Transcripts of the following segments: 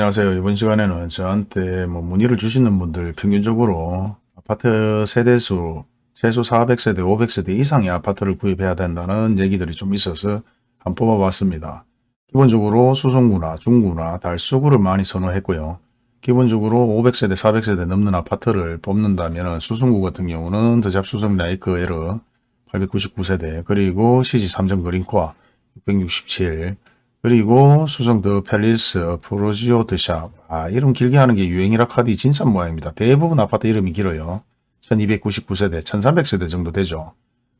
안녕하세요. 이번 시간에는 저한테 뭐 문의를 주시는 분들 평균적으로 아파트 세대수 최소 400세대, 500세대 이상의 아파트를 구입해야 된다는 얘기들이 좀 있어서 한번 뽑아봤습니다. 기본적으로 수성구나 중구나 달서구를 많이 선호했고요. 기본적으로 500세대, 400세대 넘는 아파트를 뽑는다면 수성구 같은 경우는 더잡 수성 라이크 에러 899세대 그리고 시지 삼정 그린코아 667 그리고 수성 더 팰리스 프로지오 드샵 아 이름 길게 하는 게 유행이라 카드 진짜 모양입니다. 대부분 아파트 이름이 길어요. 1299세대 1300세대 정도 되죠.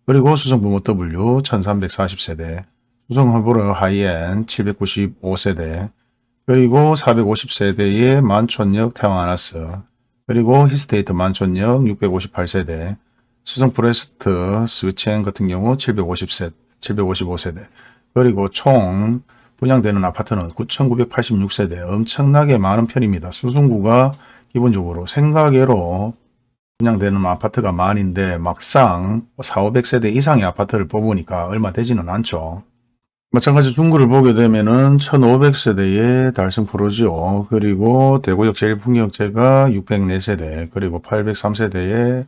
그리고 수성 부모 W 1340세대 수성 헐보르 하이엔 795세대 그리고 450세대의 만촌역 태왕아나스 그리고 히스테이트 만촌역 658세대 수성 포레스트 스위첸 같은 경우 750세, 755세대 그리고 총 분양되는 아파트는 9,986세대 엄청나게 많은 편입니다. 수성구가 기본적으로 생각외로 분양되는 아파트가 많은데 막상 4, 500세대 이상의 아파트를 뽑으니까 얼마 되지는 않죠. 마찬가지 중구를 보게 되면은 1500세대의 달성 푸르지오 그리고 대구역 제일풍경채가 604세대 그리고 803세대의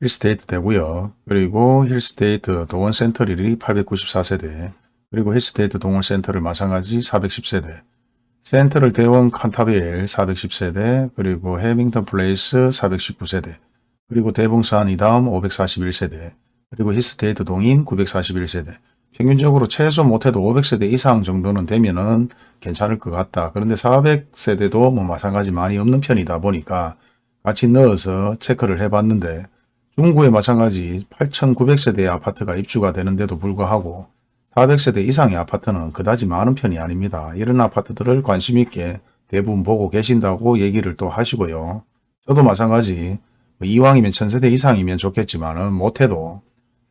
힐스테이트 대구역 그리고 힐스테이트 도원센트럴이 894세대 그리고 힐스테이트 동인센트럴 마찬가지 410세대 센트럴 대원 칸타빌 410세대 그리고 해링턴 플레이스 419세대 그리고 대봉 서한이다음 541세대 그리고 힐스테이트 동인 941세대 평균적으로 최소 못해도 500세대 이상 정도는 되면은 괜찮을 것 같다. 그런데 400세대도 뭐 마찬가지 많이 없는 편이다 보니까 같이 넣어서 체크를 해봤는데 중구에 마찬가지 8,900세대의 아파트가 입주가 되는데도 불구하고 400세대 이상의 아파트는 그다지 많은 편이 아닙니다. 이런 아파트들을 관심 있게 대부분 보고 계신다고 얘기를 또 하시고요. 저도 마찬가지 뭐 이왕이면 1000세대 이상이면 좋겠지만 못해도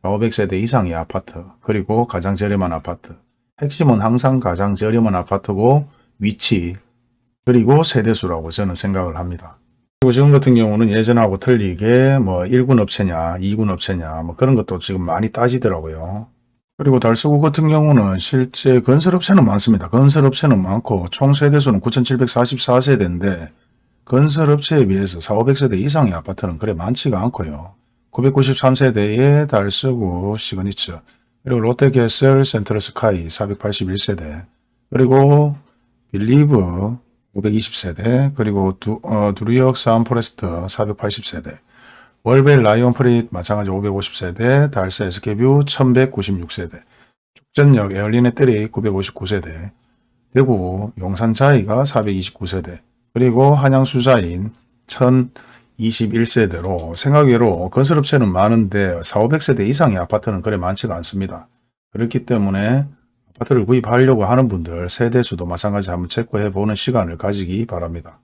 500세대 이상의 아파트 그리고 가장 저렴한 아파트 핵심은 항상 가장 저렴한 아파트고 위치 그리고 세대수라고 저는 생각을 합니다. 그리고 지금 같은 경우는 예전하고 틀리게 뭐 1군 업체냐 2군 업체냐 뭐 그런 것도 지금 많이 따지더라고요. 그리고 달서구 같은 경우는 실제 건설업체는 많습니다. 건설업체는 많고 총 세대수는 9744세대인데 건설업체에 비해서 4, 500세대 이상의 아파트는 그래 많지가 않고요. 993세대의 달서구 시그니처 그리고 롯데캐슬 센트럴스카이 481세대 그리고 빌리브 520세대 그리고 두, 어, 두류역 서한포레스트 480세대 월배 라온프라이빗 마찬가지 550세대 달서 SK뷰 1196세대 죽전역 에일린의뜰이 959세대 대구 용산자이가 429세대 그리고 한양수자인 1021세대로 생각외로 건설업체는 많은데 4, 500세대 이상의 아파트는 그래 많지가 않습니다. 그렇기 때문에 아파트를 구입하려고 하는 분들 세대수도 마찬가지 한번 체크해 보는 시간을 가지기 바랍니다.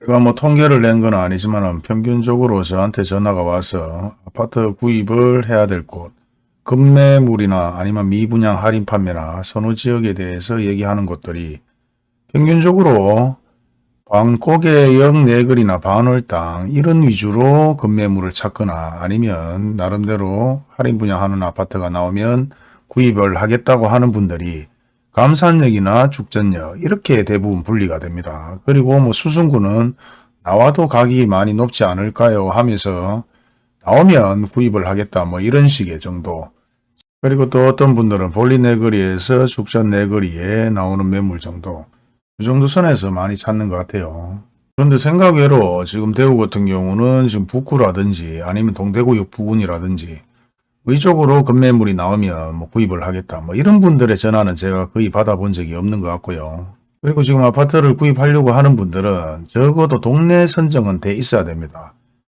제가 뭐 통계를 낸 건 아니지만 평균적으로 저한테 전화가 와서 아파트 구입을 해야 될 곳, 급매물이나 아니면 미분양 할인 판매나 선호 지역에 대해서 얘기하는 곳들이 평균적으로 방고개역 내거리나 반월당 이런 위주로 급매물을 찾거나 아니면 나름대로 할인 분양하는 아파트가 나오면 구입을 하겠다고 하는 분들이 감산역이나 죽전역 이렇게 대부분 분리가 됩니다. 그리고 뭐 수성구는 나와도 가격이 많이 높지 않을까요 하면서 나오면 구입을 하겠다 뭐 이런 식의 정도 그리고 또 어떤 분들은 볼리 내거리에서 죽전 내거리에 나오는 매물 정도 이 정도 선에서 많이 찾는 것 같아요. 그런데 생각외로 지금 대구 같은 경우는 지금 북구라든지 아니면 동대구역 부근이라든지 의적으로 급매물이 나오면 뭐 구입을 하겠다. 뭐 이런 분들의 전화는 제가 거의 받아본 적이 없는 것 같고요. 그리고 지금 아파트를 구입하려고 하는 분들은 적어도 동네 선정은 돼 있어야 됩니다.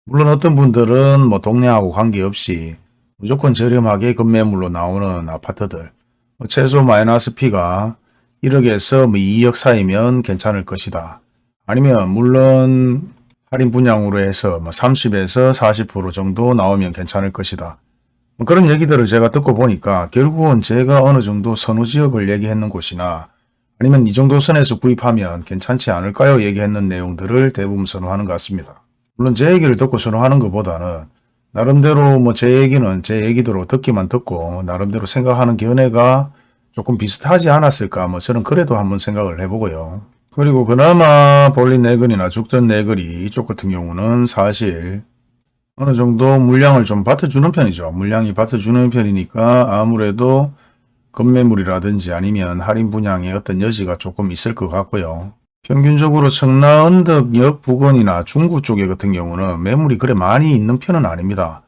물론 어떤 분들은 뭐 동네하고 관계없이 무조건 저렴하게 급매물로 나오는 아파트들 뭐 최소 마이너스 P가 1억에서 뭐 2억 사이면 괜찮을 것이다. 아니면 물론 할인 분양으로 해서 뭐 30에서 40% 정도 나오면 괜찮을 것이다. 뭐 그런 얘기들을 제가 듣고 보니까 결국은 제가 어느 정도 선호지역을 얘기했는 곳이나 아니면 이 정도 선에서 구입하면 괜찮지 않을까요? 얘기했는 내용들을 대부분 선호하는 것 같습니다. 물론 제 얘기를 듣고 선호하는 것보다는 나름대로 뭐 제 얘기는 제 얘기대로 듣기만 듣고 나름대로 생각하는 견해가 조금 비슷하지 않았을까 뭐 저는 그래도 한번 생각을 해보고요. 그리고 그나마 볼린 내근이나 죽전 내근이 이쪽 같은 경우는 사실 어느 정도 물량을 좀 받쳐주는 편이죠. 물량이 받쳐주는 편이니까 아무래도 급매물이라든지 아니면 할인 분양의 어떤 여지가 조금 있을 것 같고요. 평균적으로 청라 언덕역 부근이나 중구 쪽에 같은 경우는 매물이 그래 많이 있는 편은 아닙니다.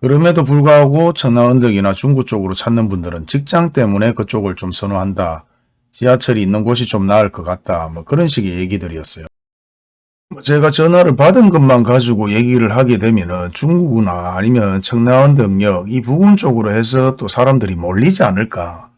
그럼에도 불구하고 청라 언덕이나 중구 쪽으로 찾는 분들은 직장 때문에 그쪽을 좀 선호한다. 지하철이 있는 곳이 좀 나을 것 같다. 뭐 그런 식의 얘기들이었어요. 뭐 제가 전화를 받은 것만 가지고 얘기를 하게 되면은 중구나 아니면 청라언덕역 이 부근 쪽으로 해서 또 사람들이 몰리지 않을까.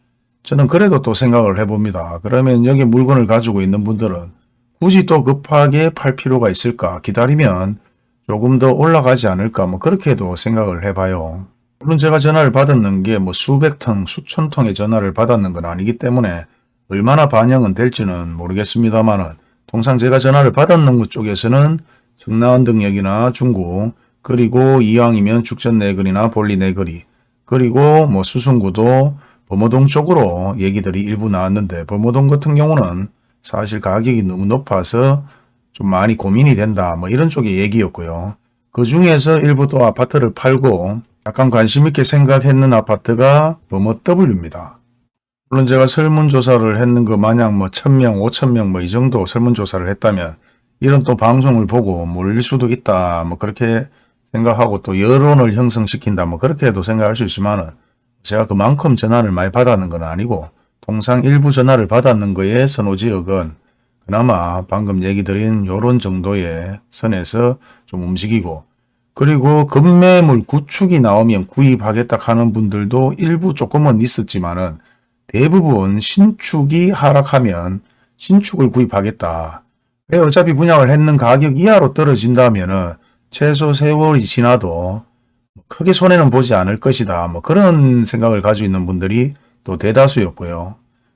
저는 그래도 또 생각을 해봅니다. 그러면 여기 물건을 가지고 있는 분들은 굳이 또 급하게 팔 필요가 있을까 기다리면 조금 더 올라가지 않을까 뭐 그렇게도 생각을 해봐요. 물론 제가 전화를 받았는 게 뭐 수백 통, 수천 통의 전화를 받았는 건 아니기 때문에 얼마나 반영은 될지는 모르겠습니다만은 통상 제가 전화를 받았는 것 쪽에서는 청라언덕역이나 중구 그리고 이왕이면 죽전 내거리나 볼리 내거리 그리고 뭐 수성구도 범어동 쪽으로 얘기들이 일부 나왔는데 범어동 같은 경우는 사실 가격이 너무 높아서 좀 많이 고민이 된다 뭐 이런 쪽의 얘기였고요. 그 중에서 일부 또 아파트를 팔고 약간 관심 있게 생각했는 아파트가 범어 W입니다. 물론 제가 설문조사를 했는 거 마냥 뭐 1000명, 5000명 뭐 이 정도 설문조사를 했다면 이런 또 방송을 보고 몰릴 수도 있다 뭐 그렇게 생각하고 또 여론을 형성시킨다 뭐 그렇게도 생각할 수 있지만 은 제가 그만큼 전화를 많이 받았는 건 아니고 통상 일부 전화를 받았는 거에 선호지역은 그나마 방금 얘기 드린 요런 정도의 선에서 좀 움직이고 그리고 급매물 구축이 나오면 구입하겠다 하는 분들도 일부 조금은 있었지만은 대부분 신축이 하락하면 신축을 구입하겠다. 왜 어차피 분양을 했는 가격 이하로 떨어진다면 은 최소 세월이 지나도 크게 손해는 보지 않을 것이다. 뭐 그런 생각을 가지고 있는 분들이 또 대다수였고요.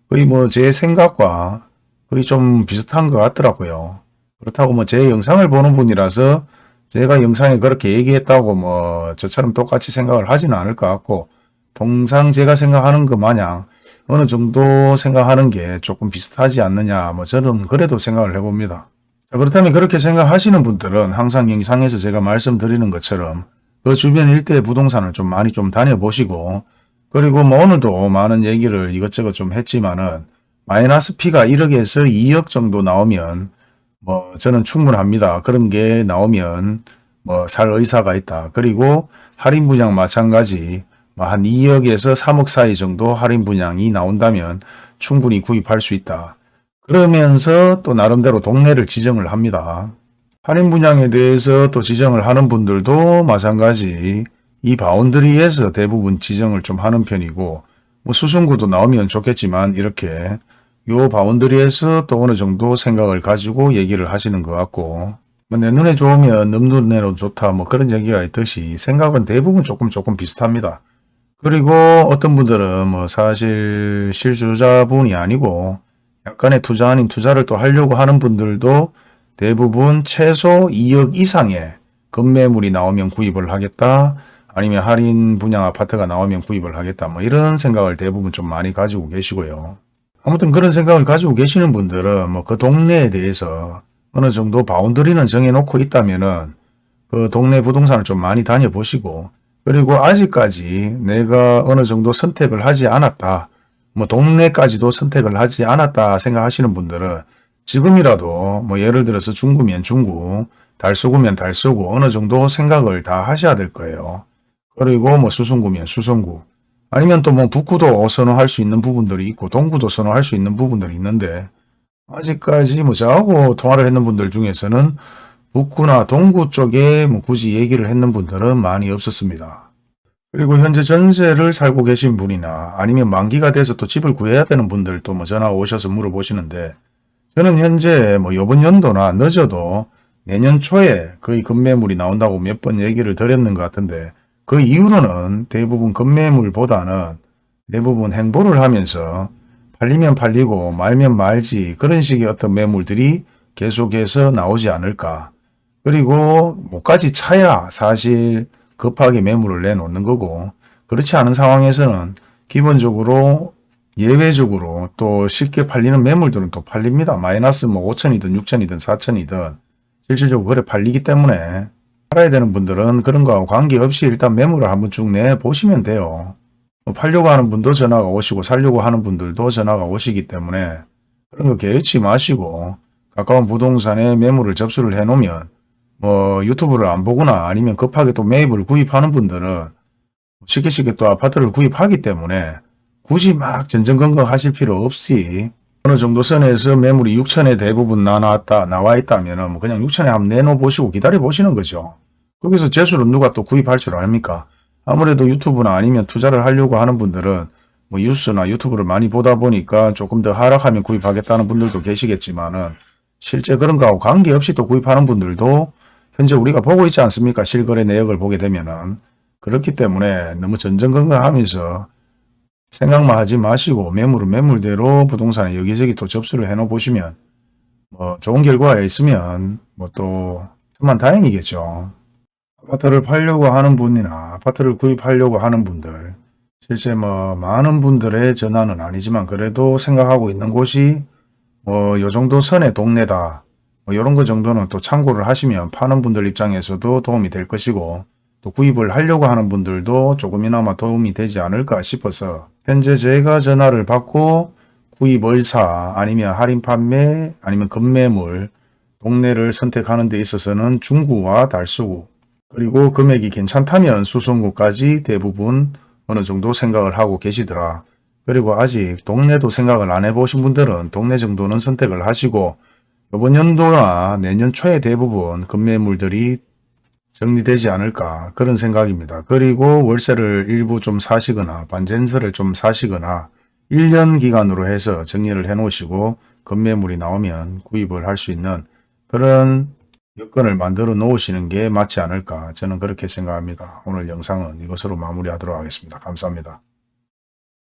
거의 뭐 제 생각과 거의 좀 비슷한 것 같더라고요. 그렇다고 뭐 제 영상을 보는 분이라서 제가 영상에 그렇게 얘기했다고 뭐 저처럼 똑같이 생각을 하지는 않을 것 같고 통상 제가 생각하는 것 마냥 어느 정도 생각하는 게 조금 비슷하지 않느냐 뭐 저는 그래도 생각을 해봅니다. 자, 그렇다면 그렇게 생각하시는 분들은 항상 영상에서 제가 말씀드리는 것처럼 그 주변 일대 부동산을 좀 많이 좀 다녀보시고 그리고 뭐 오늘도 많은 얘기를 이것저것 좀 했지만은 마이너스 P가 1억에서 2억 정도 나오면 뭐 저는 충분합니다. 그런 게 나오면 뭐 살 의사가 있다. 그리고 할인 분양 마찬가지 뭐 한 2억에서 3억 사이 정도 할인 분양이 나온다면 충분히 구입할 수 있다. 그러면서 또 나름대로 동네를 지정을 합니다. 할인 분양에 대해서 또 지정을 하는 분들도 마찬가지 이 boundary에서 대부분 지정을 좀 하는 편이고 뭐 수성구도 나오면 좋겠지만 이렇게 요 boundary에서 또 어느 정도 생각을 가지고 얘기를 하시는 것 같고 뭐내 눈에 좋으면 넘 눈에도 좋다 뭐 그런 얘기가 있듯이 생각은 대부분 조금 조금 비슷합니다. 그리고 어떤 분들은 뭐 사실 실수자분이 아니고 약간의 투자 아닌 투자를 또 하려고 하는 분들도 대부분 최소 2억 이상의 급매물이 나오면 구입을 하겠다. 아니면 할인 분양 아파트가 나오면 구입을 하겠다. 뭐 이런 생각을 대부분 좀 많이 가지고 계시고요. 아무튼 그런 생각을 가지고 계시는 분들은 뭐 그 동네에 대해서 어느 정도 바운더리는 정해놓고 있다면은 그 동네 부동산을 좀 많이 다녀보시고 그리고 아직까지 내가 어느 정도 선택을 하지 않았다. 뭐 동네까지도 선택을 하지 않았다 생각하시는 분들은 지금이라도 뭐 예를 들어서 중구면 중구, 달서구면 달서구 어느 정도 생각을 다 하셔야 될 거예요. 그리고 뭐 수성구면 수성구 아니면 또 뭐 북구도 선호할 수 있는 부분들이 있고 동구도 선호할 수 있는 부분들이 있는데 아직까지 뭐 저하고 통화를 했는 분들 중에서는 북구나 동구 쪽에 뭐 굳이 얘기를 했는 분들은 많이 없었습니다. 그리고 현재 전세를 살고 계신 분이나 아니면 만기가 돼서 또 집을 구해야 되는 분들도 뭐 전화 오셔서 물어보시는데 저는 현재 뭐 요번 연도나 늦어도 내년 초에 거의 급매물이 나온다고 몇 번 얘기를 드렸는 것 같은데 그 이후로는 대부분 급매물보다는 대부분 행보를 하면서 팔리면 팔리고 말면 말지 그런 식의 어떤 매물들이 계속해서 나오지 않을까. 그리고 뭐까지 차야 사실 급하게 매물을 내놓는 거고 그렇지 않은 상황에서는 기본적으로 예외적으로 또 쉽게 팔리는 매물들은 또 팔립니다. 마이너스 뭐 5천이든 6천이든 4천이든 실질적으로 그래 팔리기 때문에 팔아야 되는 분들은 그런 거하고 관계없이 일단 매물을 한번 쭉 내보시면 돼요. 뭐 팔려고 하는 분도 전화가 오시고 살려고 하는 분들도 전화가 오시기 때문에 그런 거 개의치 마시고 가까운 부동산에 매물을 접수를 해놓으면 뭐 유튜브를 안 보거나 아니면 급하게 또 매입을 구입하는 분들은 쉽게 쉽게 또 아파트를 구입하기 때문에 굳이 막 전전긍긍 하실 필요 없이 어느 정도 선에서 매물이 6천에 대부분 나왔다 나와 있다면 뭐 그냥 6천에 한번 내놓아 보시고 기다려 보시는 거죠. 거기서 재수를 누가 또 구입할 줄 압니까? 아무래도 유튜브나 아니면 투자를 하려고 하는 분들은 뭐 뉴스나 유튜브를 많이 보다 보니까 조금 더 하락하면 구입하겠다는 분들도 계시겠지만은 실제 그런 거하고 관계없이 또 구입하는 분들도 현재 우리가 보고 있지 않습니까? 실거래 내역을 보게 되면은 그렇기 때문에 너무 전전긍긍하면서 생각만 하지 마시고 매물은 매물대로 부동산에 여기저기 또 접수를 해놓아 보시면 뭐 좋은 결과가 있으면 뭐 또 천만 다행이겠죠. 아파트를 팔려고 하는 분이나 아파트를 구입하려고 하는 분들 실제 뭐 많은 분들의 전화는 아니지만 그래도 생각하고 있는 곳이 뭐 요 정도 선의 동네다 뭐 이런 거 정도는 또 참고를 하시면 파는 분들 입장에서도 도움이 될 것이고 또 구입을 하려고 하는 분들도 조금이나마 도움이 되지 않을까 싶어서 현재 제가 전화를 받고 구입 의사 아니면 할인 판매 아니면 급매물 동네를 선택하는 데 있어서는 중구와 달수구 그리고 금액이 괜찮다면 수성구까지 대부분 어느 정도 생각을 하고 계시더라. 그리고 아직 동네도 생각을 안 해보신 분들은 동네 정도는 선택을 하시고 이번 연도나 내년 초에 대부분 급매물들이 정리되지 않을까 그런 생각입니다. 그리고 월세를 일부 좀 사시거나 반전세를 좀 사시거나 1년 기간으로 해서 정리를 해 놓으시고 급매물이 나오면 구입을 할 수 있는 그런 여건을 만들어 놓으시는 게 맞지 않을까 저는 그렇게 생각합니다. 오늘 영상은 이것으로 마무리하도록 하겠습니다. 감사합니다.